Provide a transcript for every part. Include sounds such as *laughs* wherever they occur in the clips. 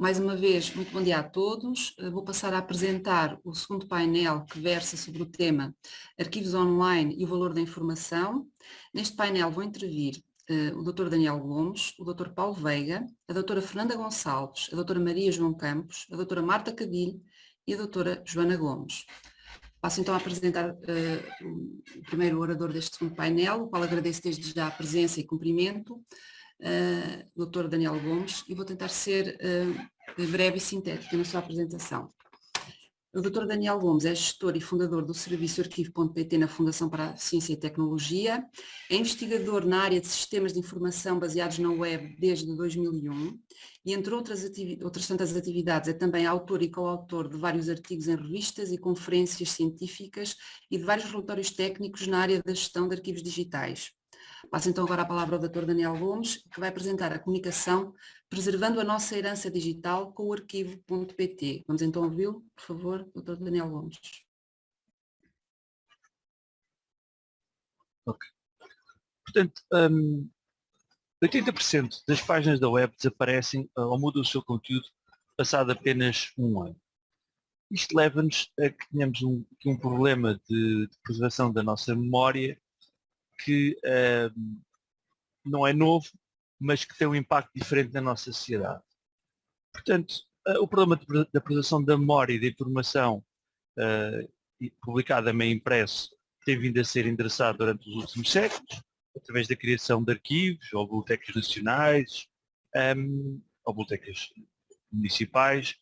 Mais uma vez, muito bom dia a todos. Eh, vou passar a apresentar o segundo painel que versa sobre o tema Arquivos Online e o Valor da Informação. Neste painel vão intervir uh, o Dr. Daniel Gomes, o Dr. Paulo Veiga, a Dra. Fernanda Gonçalves, a Dra. Maria João Campos, a Dra. Marta Cadilho e a Dra. Joana Gomes. Passo então a apresentar uh, o primeiro orador deste segundo painel, o qual agradeço desde já a presença e cumprimento, uh, Dr. Daniel Gomes, e vou tentar ser uh, breve e sintética na sua apresentação. O Dr. Daniel Gomes é gestor e fundador do serviço arquivo.pt na Fundação para a Ciência e Tecnologia, é investigador na área de sistemas de informação baseados na web desde 2001 e entre outras, outras tantas atividades é também autor e coautor de vários artigos em revistas e conferências científicas e de vários relatórios técnicos na área da gestão de arquivos digitais. Passo então agora a palavra ao Dr. Daniel Gomes, que vai apresentar a comunicação Preservando a nossa herança digital com o arquivo.pt. Vamos então ouvi-lo, por favor, Dr. Daniel Gomes. Ok. Portanto, um, 80% das páginas da web desaparecem uh, ou mudam o seu conteúdo passado apenas um ano. Isto leva-nos a que tenhamos um, um problema de, de preservação da nossa memória que uh, não é novo, mas que tem um impacto diferente na nossa sociedade. Portanto, uh, o problema da preservação da memória e da informação uh, publicada meio impresso tem vindo a ser endereçado durante os últimos séculos, através da criação de arquivos, ou bibliotecas nacionais, um, ou bibliotecas municipais,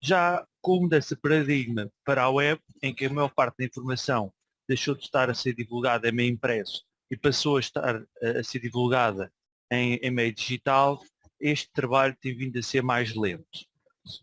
já com mudança de paradigma para a web, em que a maior parte da informação deixou de estar a ser divulgada em meio impresso e passou a estar a ser divulgada em, em meio digital, este trabalho tem vindo a ser mais lento.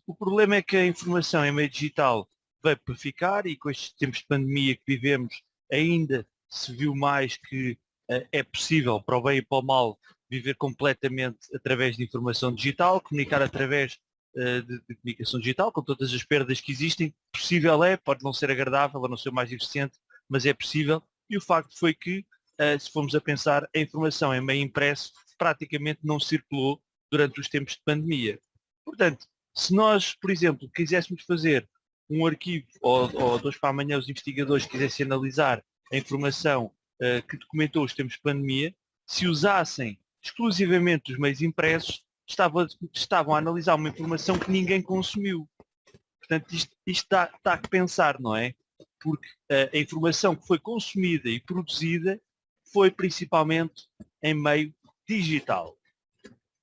O problema é que a informação em meio digital veio para ficar e com estes tempos de pandemia que vivemos ainda se viu mais que uh, é possível para o bem e para o mal viver completamente através de informação digital, comunicar através uh, de, de, comunicação digital, com todas as perdas que existem. Possível é, pode não ser agradável, ou não ser mais eficiente, mas é possível. E o facto foi que, uh, se formos a pensar, a informação em meio impresso praticamente não circulou durante os tempos de pandemia. Portanto, se nós, por exemplo, quiséssemos fazer um arquivo, ou, ou dois para amanhã os investigadores quisessem analisar a informação uh, que documentou os tempos de pandemia, se usassem exclusivamente os meios impressos, estavam, estavam a analisar uma informação que ninguém consumiu. Portanto, isto, está a pensar, não é? Porque a informação que foi consumida e produzida foi principalmente em meio digital.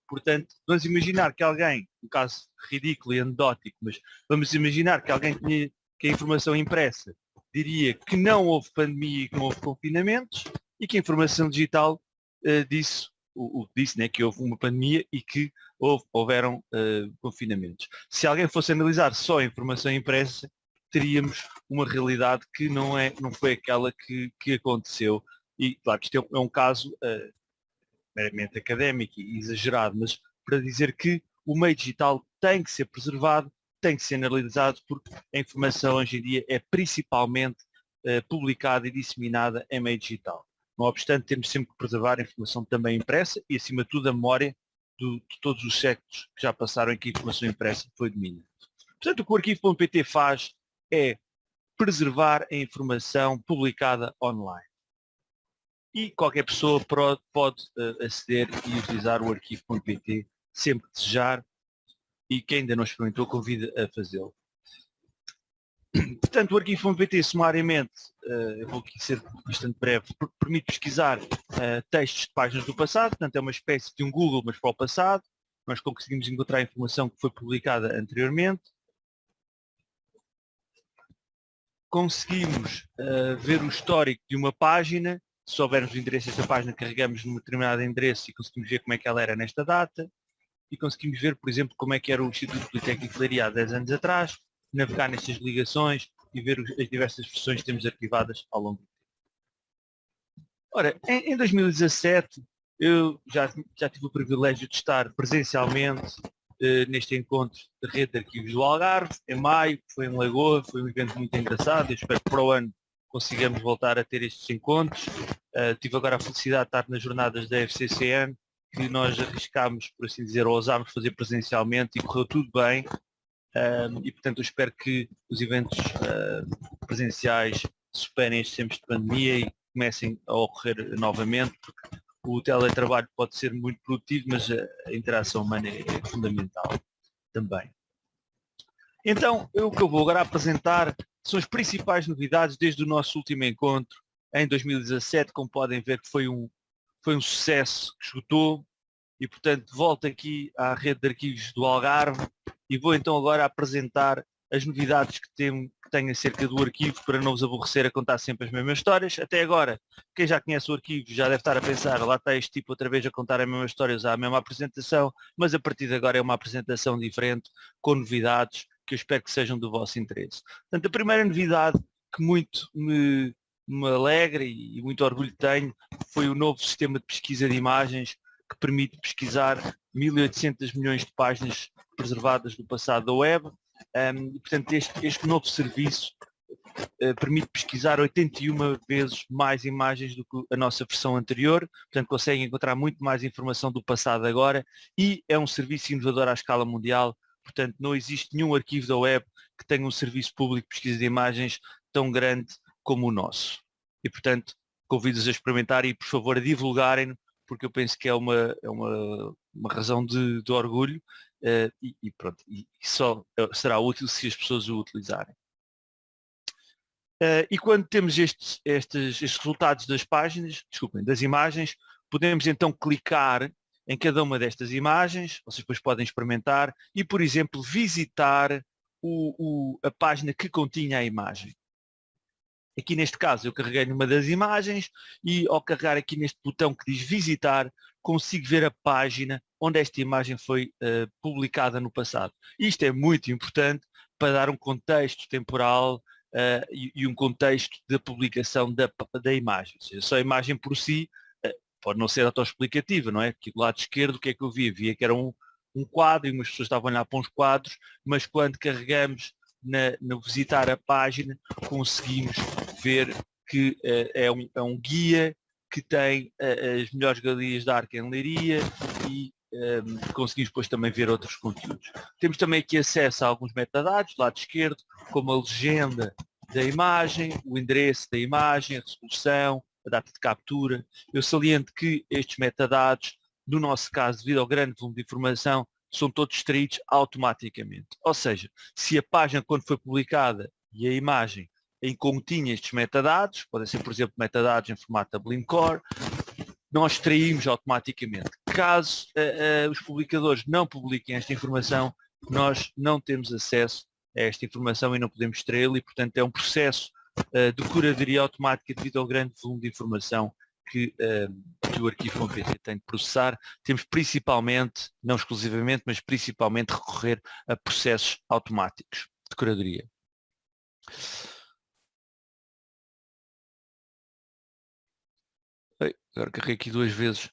Portanto, vamos imaginar que alguém, um caso ridículo e anedótico, mas vamos imaginar que alguém tinha que a informação impressa diria que não houve pandemia e que não houve confinamentos e que a informação digital uh, disse, o, o, disse né, que houve uma pandemia e que houve, houveram uh, confinamentos. Se alguém fosse analisar só a informação impressa, teríamos uma realidade que não, é, não foi aquela que, que aconteceu. E claro isto é um é caso uh, meramente académico e exagerado, mas para dizer que o meio digital tem que ser preservado, tem que ser analisado, porque a informação hoje em dia é principalmente uh, publicada e disseminada em meio digital. Não obstante, temos sempre que preservar a informação também impressa e, acima de tudo, a memória do, de todos os séculos que já passaram em que a informação impressa foi dominante. Portanto, o que o arquivo.pt faz é preservar a informação publicada online. E qualquer pessoa pode eh, aceder e utilizar o arquivo.pt sempre que desejar e quem ainda não experimentou convida a fazê-lo. Portanto, o arquivo.pt sumariamente, eh, eu vou aqui ser bastante breve, permite pesquisar eh, textos de páginas do passado, portanto é uma espécie de um Google, mas para o passado. Nós conseguimos encontrar informação que foi publicada anteriormente, conseguimos uh, ver o histórico de uma página, se soubermos o endereço dessa página, carregamos num determinado endereço e conseguimos ver como é que ela era nesta data, e conseguimos ver, por exemplo, como é que era o Instituto Politécnico de Leiria há 10 anos atrás, navegar nestas ligações e ver as diversas versões que temos arquivadas ao longo do tempo. Ora, em, em 2017, eu já, já tive o privilégio de estar presencialmente neste encontro de rede de arquivos do Algarve, em maio, foi em Lagoa, foi um evento muito engraçado, eu espero que para o ano consigamos voltar a ter estes encontros. Uh, tive agora a felicidade de estar nas jornadas da FCCN que nós arriscámos, por assim dizer, ou ousámos fazer presencialmente e correu tudo bem. Um, e portanto eu espero que os eventos uh, presenciais superem estes tempos de pandemia e comecem a ocorrer novamente, porque o teletrabalho pode ser muito produtivo, mas a interação humana é, é fundamental também. Então, o que eu vou agora apresentar são as principais novidades desde o nosso último encontro em 2017, como podem ver que foi um, foi um sucesso que esgotou e portanto volto aqui à rede de arquivos do Algarve e vou então agora apresentar as novidades que tenho, que tenho acerca do arquivo para não vos aborrecer a contar sempre as mesmas histórias. Até agora, quem já conhece o arquivo já deve estar a pensar, lá está este tipo outra vez a contar a mesma história, usar a mesma apresentação, mas a partir de agora é uma apresentação diferente, com novidades que eu espero que sejam do vosso interesse. Portanto, a primeira novidade que muito me, me alegra e muito orgulho tenho foi o novo sistema de pesquisa de imagens que permite pesquisar 1800 milhões de páginas preservadas do passado da web. Um, portanto, este, este, novo serviço uh, permite pesquisar 81 vezes mais imagens do que a nossa versão anterior, portanto consegue encontrar muito mais informação do passado agora. E é um serviço inovador à escala mundial, portanto não existe nenhum arquivo da web que tenha um serviço público de pesquisa de imagens tão grande como o nosso. E portanto convido-os a experimentar e por favor a divulgarem porque eu penso que é uma, é uma, uma razão de, de orgulho uh, e, e, pronto, e só eh, será útil se as pessoas o utilizarem. Uh, e quando temos estes, estes, estes resultados das páginas, desculpem, das imagens, podemos então clicar em cada uma destas imagens, vocês depois podem experimentar e, por exemplo, visitar o, o, a página que continha a imagem. Aqui neste caso eu carreguei numa das imagens e ao carregar aqui neste botão que diz visitar, consigo ver a página onde esta imagem foi uh, publicada no passado. Isto é muito importante para dar um contexto temporal uh, e, e, um contexto da publicação da, da imagem. Ou seja, só a imagem por si uh, pode não ser autoexplicativa, não é? Aqui do lado esquerdo o que é que eu via? Via que era um, um quadro e umas pessoas estavam a olhar para uns quadros, mas quando carregamos na, no visitar a página conseguimos ver que é, um, é, um, guia que tem uh, as melhores galerias da arte em Leiria e um, ehm, conseguimos depois também ver outros conteúdos. Temos também aqui acesso a alguns metadados, do lado esquerdo, como a legenda da imagem, o endereço da imagem, a resolução, a data de captura. Eu saliento que estes metadados, no nosso caso, devido ao grande volume de informação, são todos extraídos automaticamente. Ou seja, se a página quando foi publicada e a imagem em continha estes metadados, podem ser, por exemplo, metadados em formato Dublin Core, nós extraímos automaticamente. Caso uh, uh, os publicadores não publiquem esta informação, nós não temos acesso a esta informação e não podemos extraí-la e, portanto, é um processo uh, de curadoria automática devido ao grande volume de informação que, que o arquivo.pt tem de processar. Temos principalmente, não exclusivamente, mas principalmente recorrer a processos automáticos de curadoria. Agora carreguei aqui duas vezes.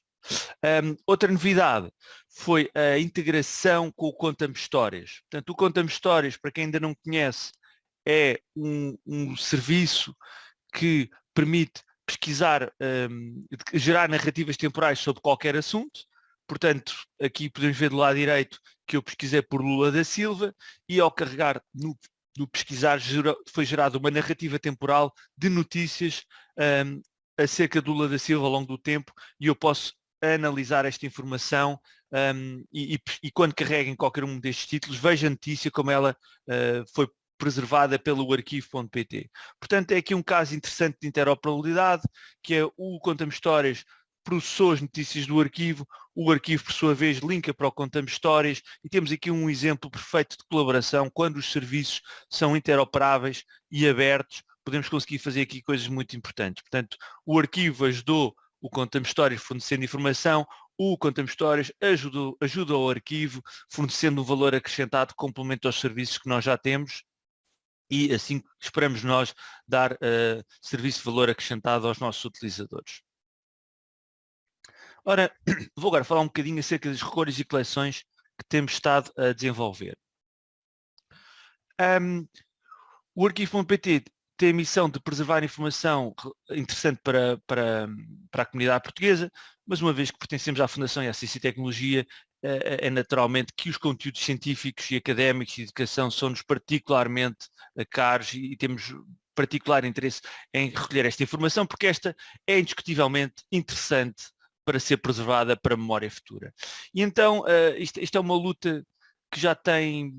Um, outra novidade foi a integração com o Conta-me Histórias. Portanto, o Conta-me Histórias, para quem ainda não conhece, é um, um serviço que permite pesquisar, um, gerar narrativas temporais sobre qualquer assunto. Portanto, aqui podemos ver do lado direito que eu pesquisei por Lula da Silva e ao carregar no, no pesquisar foi gerada uma narrativa temporal de notícias um, acerca do Lula da Silva ao longo do tempo e eu posso analisar esta informação um, e, e, e, quando carreguem qualquer um destes títulos, veja a notícia como ela uh, foi preservada pelo arquivo.pt. Portanto, é aqui um caso interessante de interoperabilidade, que é o Conta-me Histórias processou as notícias do arquivo, o arquivo, por sua vez, linka para o Conta-me Histórias e temos aqui um exemplo perfeito de colaboração quando os serviços são interoperáveis e abertos podemos conseguir fazer aqui coisas muito importantes. Portanto, o arquivo ajudou o Conta-me Histórias fornecendo informação, o Conta-me Histórias ajuda, ajuda ao arquivo fornecendo um valor acrescentado complemento aos serviços que nós já temos e assim esperamos nós dar uh, serviço de valor acrescentado aos nossos utilizadores. Ora, *clears throat* vou agora falar um bocadinho acerca das recolhas e coleções que temos estado a desenvolver. Um, o arquivo.pt tem a missão de preservar informação interessante para, para, para a comunidade portuguesa. mas uma vez que pertencemos à Fundação e à Ciência e Tecnologia, é, é naturalmente que os conteúdos científicos e académicos de educação são-nos particularmente caros e temos particular interesse em recolher esta informação, porque esta é indiscutivelmente interessante para ser preservada para a memória futura. E então, uh, isto, isto é uma luta que já tem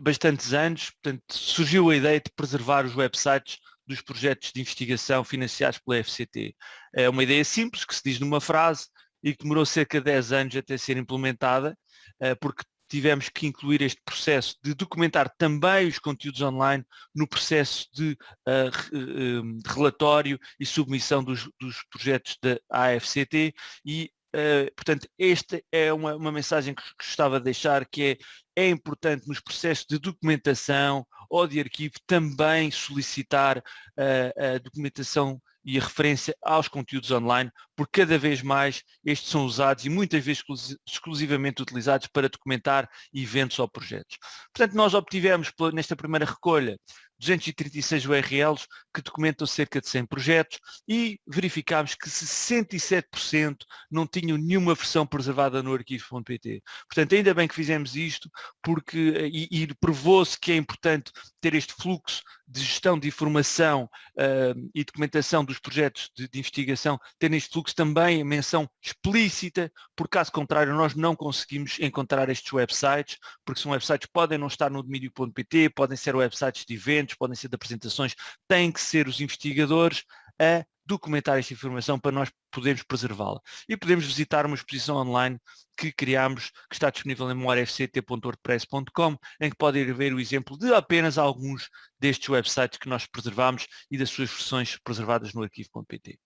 bastantes anos, portanto, surgiu a ideia de preservar os websites dos projetos de investigação financiados pela FCT. É uma ideia simples, que se diz numa frase e que demorou cerca de 10 anos até ser implementada, eh, porque tivemos que incluir este processo de documentar também os conteúdos online no processo de, uh, de relatório e submissão dos, dos, projetos da AFCT e, uh, portanto, esta é uma, uma mensagem que gostava de deixar, que é, é importante nos processos de documentação ou de arquivo também solicitar uh, a documentação e a referência aos conteúdos online, porque cada vez mais estes são usados e muitas vezes exclusivamente utilizados para documentar eventos ou projetos. Portanto, nós obtivemos nesta primeira recolha 236 URLs que documentam cerca de 100 projetos e verificámos que 67% não tinham nenhuma versão preservada no arquivo.pt. Portanto, ainda bem que fizemos isto porque, e, e provou-se que é importante ter este fluxo de gestão de informação uh, e documentação dos projetos de, de, investigação, ter neste fluxo também a menção explícita, por caso contrário nós não conseguimos encontrar estes websites, porque são websites podem não estar no domínio.pt, podem ser websites de eventos, podem ser de apresentações, têm que ser os investigadores a documentar esta informação para nós podermos preservá-la. E podemos visitar uma exposição online que criámos, que está disponível em memoriafct.wordpress.com, em que podem ver o exemplo de apenas alguns destes websites que nós preservamos e das suas versões preservadas no arquivo.pt.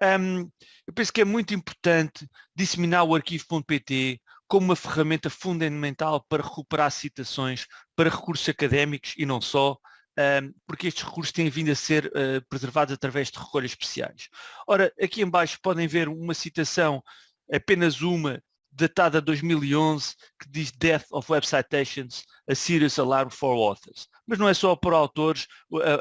Um, eu penso que é muito importante disseminar o arquivo.pt como uma ferramenta fundamental para recuperar citações para recursos académicos e não só, porque estes recursos têm vindo a ser uh, preservados através de recolhas especiais. Ora, aqui em baixo podem ver uma citação, apenas uma, datada de 2011, que diz Death of Web Citations, a serious alarm for authors. Mas não é só por autores,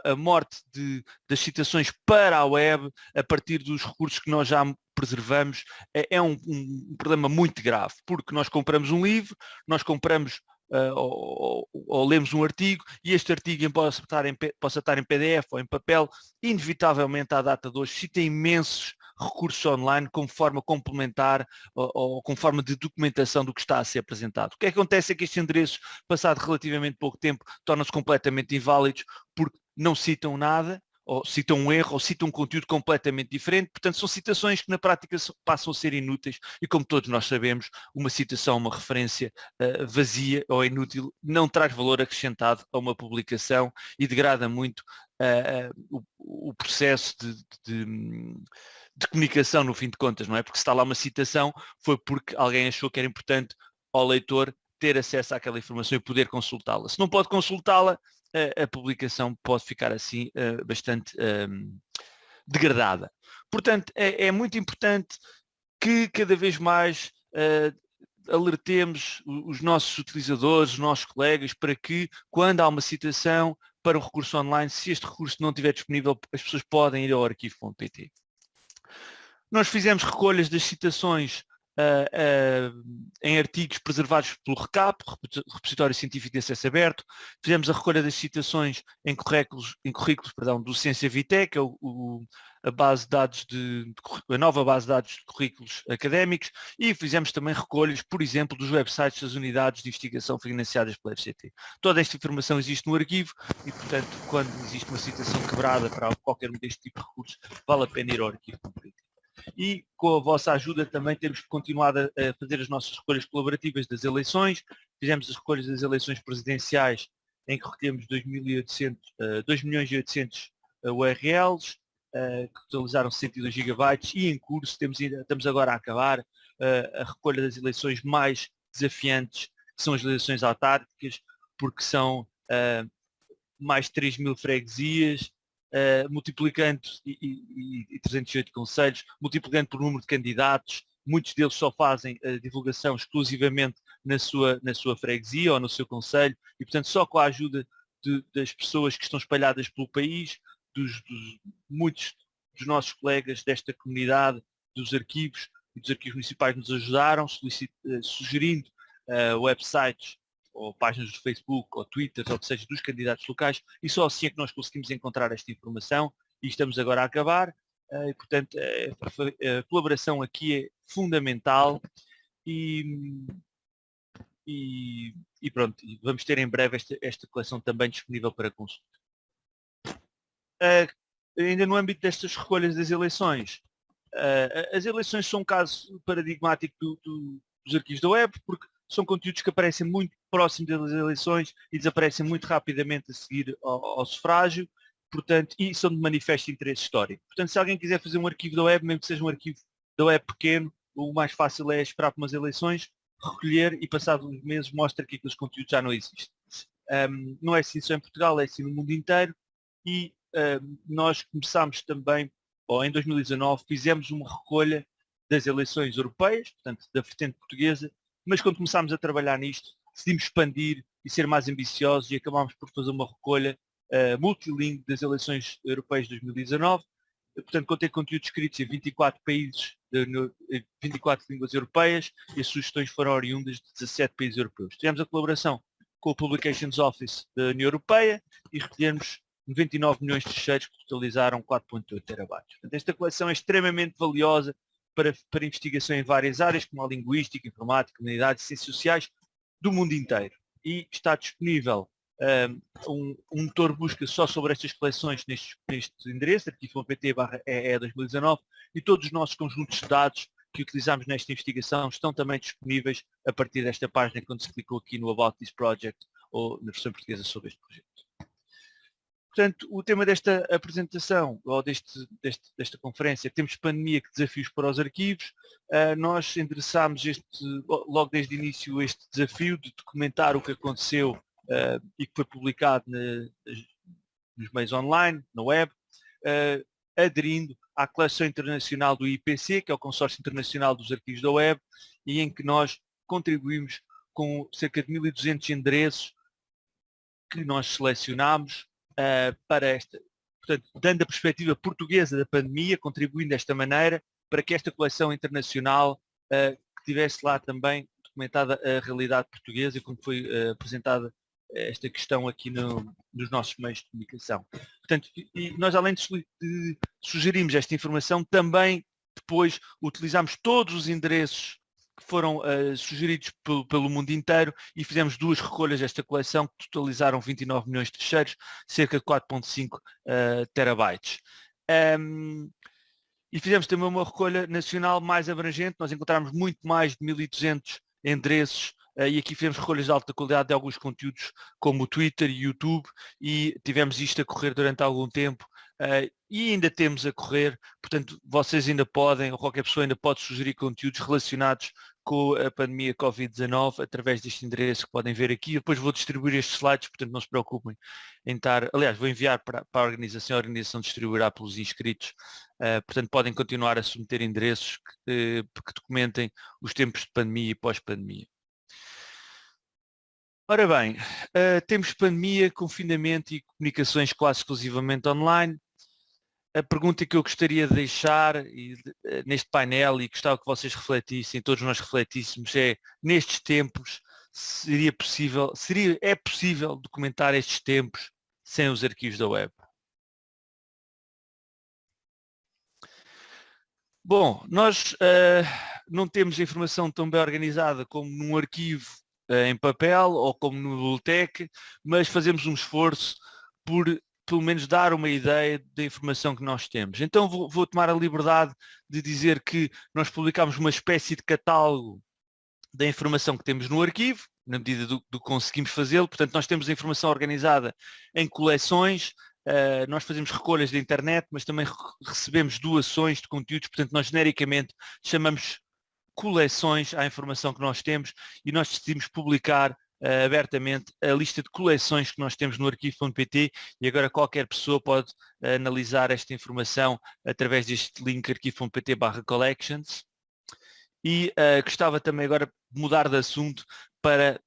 a, a morte de, das citações para a web, a partir dos recursos que nós já preservamos, é, é um, um problema muito grave, porque nós compramos um livro, nós compramos uh, ou, ou, lemos um artigo e este artigo possa estar, em, possa estar em PDF ou em papel, inevitavelmente à data de hoje cita imensos recursos online como forma complementar ou, ou como forma de documentação do que está a ser apresentado. O que acontece é que estes endereços, passado relativamente pouco tempo, tornam-se completamente inválidos porque não citam nada ou citam um erro, ou citam um conteúdo completamente diferente. Portanto, são citações que na prática passam a ser inúteis e como todos nós sabemos, uma citação, uma referência uh, vazia ou inútil não traz valor acrescentado a uma publicação e degrada muito uh, uh, o, o, processo de, de, de, comunicação no fim de contas, não é? Porque se está lá uma citação foi porque alguém achou que era importante ao leitor ter acesso àquela informação e poder consultá-la. Se não pode consultá-la, a, a publicação pode ficar assim uh, bastante um, degradada. Portanto, é, é, muito importante que cada vez mais uh, alertemos os nossos utilizadores, os nossos colegas, para que quando há uma citação para um recurso online, se este recurso não estiver disponível, as pessoas podem ir ao arquivo.pt. Nós fizemos recolhas das citações uh, uh, em artigos preservados pelo RECAP, Repositório Científico de Acesso Aberto. Fizemos a recolha das citações em currículos, em currículos perdão, do Ciência Vitae, que é o, o, a, base de dados de, a nova base de dados de currículos académicos e fizemos também recolhas, por exemplo, dos websites das unidades de investigação financiadas pela FCT. Toda esta informação existe no arquivo e, portanto, quando existe uma citação quebrada para qualquer um deste tipo de recursos, vale a pena ir ao arquivo e com a vossa ajuda também temos continuado a fazer as nossas recolhas colaborativas das eleições. Fizemos as recolhas das eleições presidenciais em que recolhemos 2, milhões e 800 URLs, que totalizaram 102 gigabytes e em curso temos, estamos agora a acabar a recolha das eleições mais desafiantes, que são as eleições autárquicas, porque são mais de 3 mil freguesias, uh, multiplicando e, e, e 308 conselhos, multiplicando por número de candidatos, muitos deles só fazem a divulgação exclusivamente na sua, na sua freguesia ou no seu conselho e portanto só com a ajuda de, das pessoas que estão espalhadas pelo país, dos, dos, muitos dos nossos colegas desta comunidade dos arquivos e dos arquivos municipais nos ajudaram, eh, sugerindo uh, websites ou páginas do Facebook ou Twitter, ou seja, dos candidatos locais, e só assim é que nós conseguimos encontrar esta informação e estamos agora a acabar. Uh, e, portanto, a, a, colaboração aqui é fundamental e, e, e pronto, vamos ter em breve esta, esta coleção também disponível para consulta. Uh, ainda no âmbito destas recolhas das eleições, as eleições são um caso paradigmático do, do, dos arquivos da web, porque são conteúdos que aparecem muito próximos das eleições e desaparecem muito rapidamente a seguir ao, ao sufrágio, portanto, e são de manifesto interesse histórico. Portanto, se alguém quiser fazer um arquivo da web, mesmo que seja um arquivo da web pequeno, o mais fácil é esperar por umas eleições, recolher e passados uns meses mostra que aqueles conteúdos já não existem. Um, não é assim só em Portugal, é assim no mundo inteiro e um, nós começámos também, ou em 2019, fizemos uma recolha das eleições europeias, portanto da vertente portuguesa, mas quando começámos a trabalhar nisto, decidimos expandir e ser mais ambiciosos e acabámos por fazer uma recolha uh, multilingue das eleições europeias de 2019. Portanto, contém conteúdos escritos em 24 países, de, no, 24 línguas europeias e as sugestões foram oriundas de 17 países europeus. Tivemos a colaboração com o Publications Office da União Europeia e recolhemos 99 milhões de fecheiros que totalizaram 4.8 terabytes. Portanto, esta coleção é extremamente valiosa para, para investigação em várias áreas, como a linguística, informática, comunidades, ciências sociais, do mundo inteiro. E está disponível um, um motor busca só sobre estas coleções neste, neste endereço, arquivo.pt EE 2019, e todos os nossos conjuntos de dados que utilizamos nesta investigação estão também disponíveis a partir desta página quando se clicou aqui no About This Project ou na versão portuguesa sobre este projeto. Portanto, o tema desta apresentação, ou deste, deste, desta conferência, temos pandemia, que desafios para os arquivos. Uh, nós endereçámos este, logo desde o início este desafio de documentar o que aconteceu uh, e que foi publicado nos meios online, na web, uh, aderindo à coleção internacional do IPC, que é o Consórcio Internacional dos Arquivos da Web, e em que nós contribuímos com cerca de 1.200 endereços que nós selecionámos uh, para esta, portanto, dando a perspectiva portuguesa da pandemia, contribuindo desta maneira para que esta coleção internacional uh, tivesse lá também documentada a realidade portuguesa, como foi uh, apresentada esta questão aqui no, nos nossos meios de comunicação. Portanto, nós além de, de sugerirmos esta informação, também depois utilizamos todos os endereços que foram uh, sugeridos pelo, mundo inteiro e fizemos duas recolhas desta coleção que totalizaram 29 milhões de fecheiros, cerca de 4.5 uh, eh, terabytes. Um, e fizemos também uma recolha nacional mais abrangente, nós encontramos muito mais de 1.200 endereços uh, e aqui fizemos recolhas de alta qualidade de alguns conteúdos como o Twitter e YouTube e tivemos isto a correr durante algum tempo Uh, e ainda temos a correr, portanto vocês ainda podem, ou qualquer pessoa ainda pode sugerir conteúdos relacionados com a pandemia Covid-19 através deste endereço que podem ver aqui. Depois vou distribuir estes slides, portanto não se preocupem em estar, aliás vou enviar para, para a organização, a organização distribuirá pelos inscritos, uh, portanto podem continuar a submeter endereços que, uh, que documentem os tempos de pandemia e pós-pandemia. Ora bem, uh, temos pandemia, confinamento e comunicações quase exclusivamente online a pergunta que eu gostaria de deixar eh, neste painel e gostava que vocês refletissem, todos nós refletíssemos, é nestes tempos seria possível, seria, é possível documentar estes tempos sem os arquivos da web? Bom, nós uh, não temos informação tão bem organizada como num arquivo uh, em papel ou como no biblioteca, mas fazemos um esforço por pelo menos dar uma ideia da informação que nós temos. Então vou, vou, tomar a liberdade de dizer que nós publicamos uma espécie de catálogo da informação que temos no arquivo, na medida do, que conseguimos fazê-lo. Portanto, nós temos a informação organizada em coleções, uh, nós fazemos recolhas da internet, mas também recebemos doações de conteúdos, portanto, nós genericamente chamamos coleções à informação que nós temos e nós decidimos publicar uh, abertamente a lista de coleções que nós temos no arquivo.pt e agora qualquer pessoa pode uh, analisar esta informação através deste link arquivo.pt collections. E uh, gostava também agora de mudar de assunto para,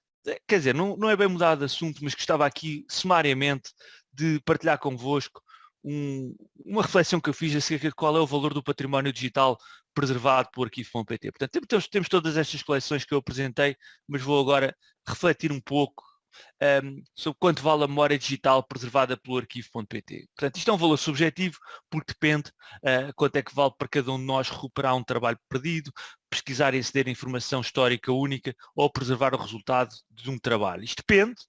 quer dizer, não, não é bem mudar de assunto, mas gostava aqui sumariamente de partilhar convosco um, uma reflexão que eu fiz acerca de qual é o valor do património digital preservado pelo arquivo.pt. Portanto, temos, temos todas estas coleções que eu apresentei, mas vou agora refletir um pouco um, sobre quanto vale a memória digital preservada pelo arquivo.pt. Portanto, isto é um valor subjetivo porque depende uh, quanto é que vale para cada um de nós recuperar um trabalho perdido, pesquisar e aceder a informação histórica única ou preservar o resultado de um trabalho. Isto depende,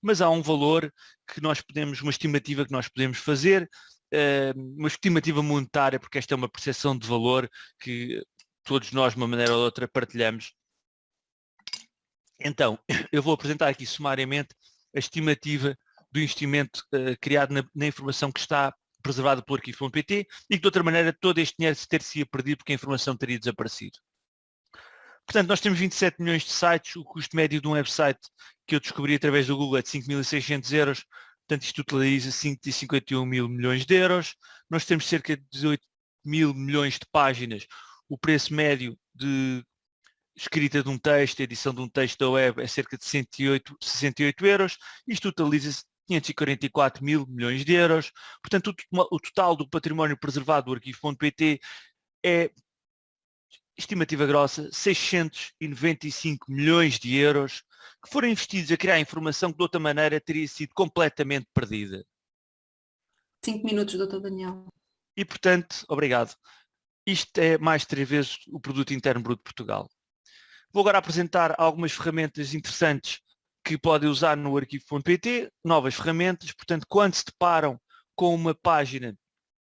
mas há um valor que nós podemos, uma estimativa que nós podemos fazer, uma estimativa monetária, porque esta é uma percepção de valor que todos nós, de uma maneira ou outra, partilhamos então, *coughs* eu vou apresentar aqui sumariamente a estimativa do investimento uh, criado na, na, informação que está preservada pelo arquivo.pt e que de outra maneira todo este dinheiro se ter-se perdido porque a informação teria desaparecido. Portanto, nós temos 27 milhões de sites, o custo médio de um website que eu descobri através do Google é de 5.600 euros, portanto isto utiliza 551 mil milhões de euros. Nós temos cerca de 18 mil milhões de páginas, o preço médio de escrita de um texto, edição de um texto da web é cerca de 108, 68 euros, isto totaliza 544 mil milhões de euros, portanto o, o total do património preservado do arquivo.pt é, estimativa grossa, 695 milhões de euros que foram investidos a criar informação que de outra maneira teria sido completamente perdida. Cinco minutos, doutor Daniel. E portanto, obrigado. Isto é mais três vezes o produto interno bruto de Portugal. Vou agora apresentar algumas ferramentas interessantes que podem usar no arquivo.pt, novas ferramentas, portanto, quando se deparam com uma página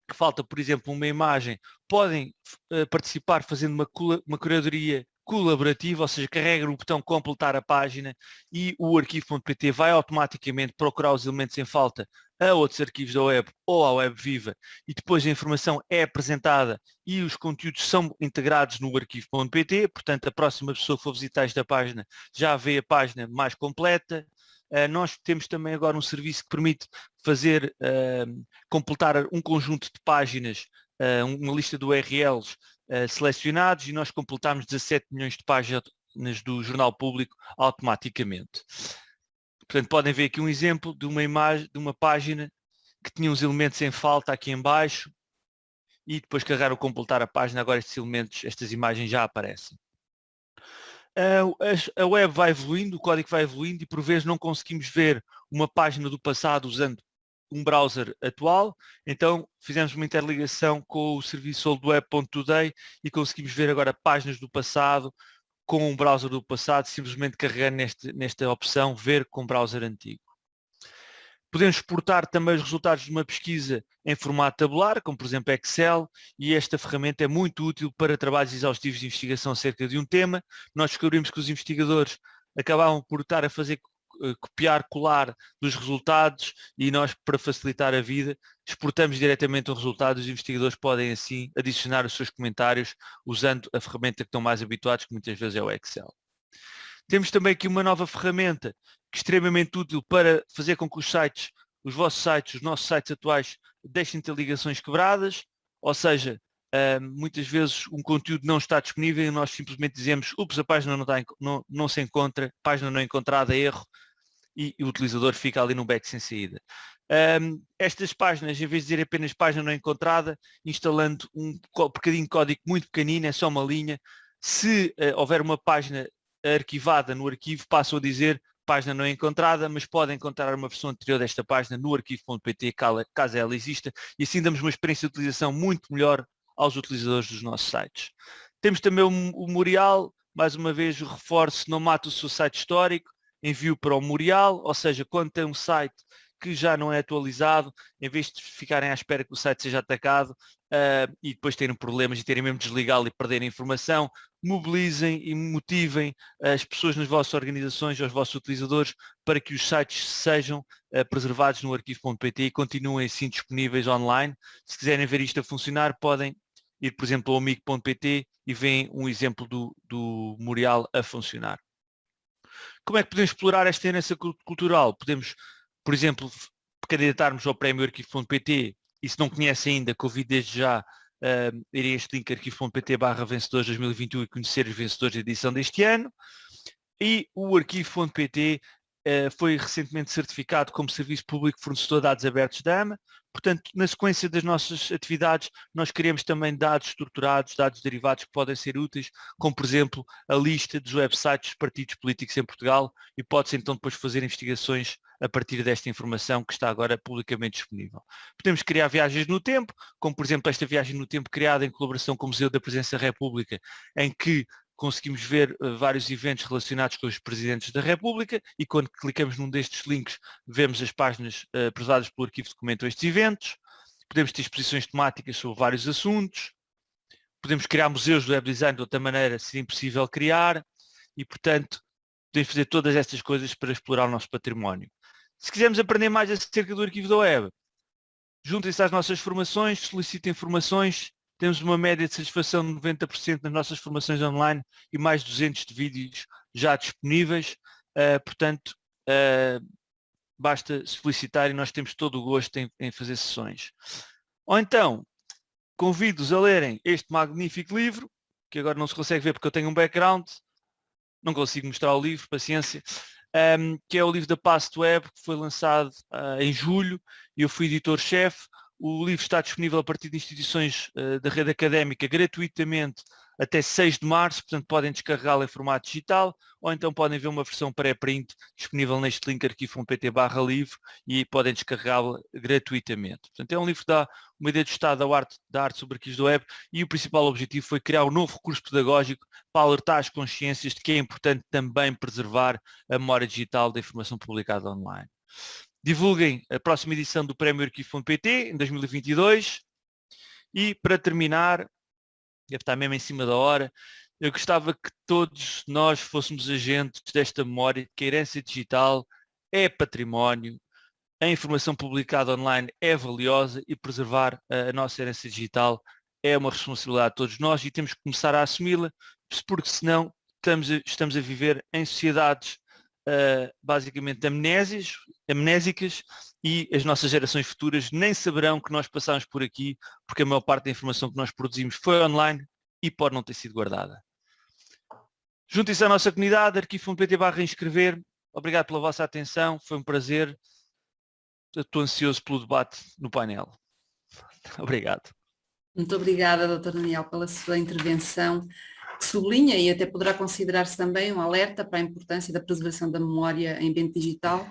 que falta, por exemplo, uma imagem, podem uh, participar fazendo uma, uma curadoria colaborativa, ou seja, carrega no botão completar a página e o arquivo.pt vai automaticamente procurar os elementos em falta a outros arquivos da web ou à web viva e depois a informação é apresentada e os conteúdos são integrados no arquivo.pt, portanto a próxima pessoa que for visitar esta página já vê a página mais completa. Uh, nós temos também agora um serviço que permite fazer, uh, completar um conjunto de páginas, uh, uma lista de URLs selecionados e nós completamos 17 milhões de páginas do Jornal Público automaticamente. Portanto, podem ver aqui um exemplo de uma imagem, de uma página que tinha uns elementos em falta aqui em baixo e depois carregar completar a página, agora estes elementos, estas imagens já aparecem. A web vai evoluindo, o código vai evoluindo e por vezes não conseguimos ver uma página do passado usando um browser atual, então fizemos uma interligação com o serviço oldweb.today e conseguimos ver agora páginas do passado com um browser do passado, simplesmente carregando neste, nesta opção ver com browser antigo. Podemos exportar também os resultados de uma pesquisa em formato tabular, como por exemplo Excel, e esta ferramenta é muito útil para trabalhos exaustivos de investigação acerca de um tema. Nós descobrimos que os investigadores acabavam por estar a fazer copiar, colar dos resultados e nós, para facilitar a vida, exportamos diretamente o resultado. Os investigadores podem, assim, adicionar os seus comentários usando a ferramenta que estão mais habituados, que muitas vezes é o Excel. Temos também aqui uma nova ferramenta que é extremamente útil para fazer com que os sites, os vossos sites, os nossos sites atuais, deixem de ter ligações quebradas, ou seja, Uh, muitas vezes um conteúdo não está disponível e nós simplesmente dizemos, ups, a página não, está, não, não se encontra, página não encontrada, erro, e, e, o utilizador fica ali no back sem saída. Um, estas páginas, em vez de dizer apenas página não encontrada, instalando um bocadinho de código muito pequenino, é só uma linha, se uh, houver uma página arquivada no arquivo, passam a dizer página não encontrada, mas podem encontrar uma versão anterior desta página no arquivo.pt, caso ela exista, e assim damos uma experiência de utilização muito melhor aos utilizadores dos nossos sites. Temos também o, memorial, mais uma vez o reforço, não mata o seu site histórico, envio para o memorial, ou seja, quando tem um site que já não é atualizado, em vez de ficarem à espera que o site seja atacado uh, e depois terem problemas e terem mesmo de desligá-lo e perderem informação, mobilizem e motivem as pessoas nas vossas organizações, os vossos utilizadores, para que os sites sejam uh, preservados no arquivo.pt e continuem assim disponíveis online. Se quiserem ver isto a funcionar, podem ir, por exemplo, ao amigo.pt e veem um exemplo do, do memorial a funcionar. Como é que podemos explorar esta herança cultural? Podemos, por exemplo, candidatarmos ao prémio arquivo.pt e se não conhece ainda, convido desde já uh, ir a este link arquivo.pt barra vencedores 2021 e conhecer os vencedores da edição deste ano. E o arquivo.pt foi recentemente certificado como Serviço Público Fornecedor de Dados Abertos da AMA. Portanto, na sequência das nossas atividades, nós queremos também dados estruturados, dados derivados que podem ser úteis, como por exemplo a lista dos websites dos partidos políticos em Portugal e pode-se então depois fazer investigações a partir desta informação que está agora publicamente disponível. Podemos criar viagens no tempo, como por exemplo esta viagem no tempo criada em colaboração com o Museu da Presença da República, em que conseguimos ver uh, vários eventos relacionados com os presidentes da República e quando clicamos num destes links vemos as páginas uh, prezadas pelo arquivo que documentam estes eventos. Podemos ter exposições temáticas sobre vários assuntos. Podemos criar museus do web design de outra maneira, se impossível criar. E, portanto, podemos fazer todas estas coisas para explorar o nosso património. Se quisermos aprender mais acerca do arquivo da web, juntem-se às nossas formações, solicitem informações, temos uma média de satisfação de 90% nas nossas formações online e mais de 200 de vídeos já disponíveis, uh, portanto, uh, basta solicitar e nós temos todo o gosto em, em fazer sessões. Ou então, convido-os a lerem este magnífico livro, que agora não se consegue ver porque eu tenho um background, não consigo mostrar o livro, paciência, um, que é o livro da Past Web, que foi lançado uh, em julho, e eu fui editor-chefe. O livro está disponível a partir de instituições uh, da rede académica gratuitamente até 6 de março, portanto podem descarregá-lo em formato digital ou então podem ver uma versão pré-print disponível neste link arquivo.pt barra livro e podem descarregá-lo gratuitamente. Portanto é um livro que dá uma ideia de estado da arte, da arte sobre arquivos do web e o principal objetivo foi criar um novo recurso pedagógico para alertar as consciências de que é importante também preservar a memória digital da informação publicada online. Divulguem a próxima edição do Prémio Arquivo.pt em 2022 e para terminar deve estar mesmo em cima da hora. Eu gostava que todos nós fôssemos agentes desta memória, que a herança digital é património, a informação publicada online é valiosa e preservar a nossa herança digital é uma responsabilidade de todos nós e temos que começar a assumi-la, porque senão estamos a, estamos a viver em sociedades uh, basicamente amnésias, amnésicas e as nossas gerações futuras nem saberão que nós passamos por aqui porque a maior parte da informação que nós produzimos foi online e pode não ter sido guardada. Juntem-se à nossa comunidade, arquivo.pt barra inscrever. Obrigado pela vossa atenção, foi um prazer. Estou ansioso pelo debate no painel. *laughs* Obrigado. Muito obrigada, Dr. Daniel, pela sua intervenção que sublinha e até poderá considerar-se também um alerta para a importância da preservação da memória em ambiente digital,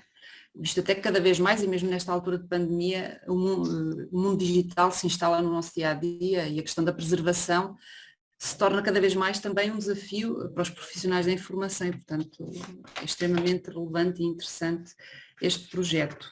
visto até que cada vez mais, e mesmo nesta altura de pandemia, o mundo, o mundo digital se instala no nosso dia-a-dia -dia, e a questão da preservação se torna cada vez mais também um desafio para os profissionais da informação e, portanto, é extremamente relevante e interessante este projeto.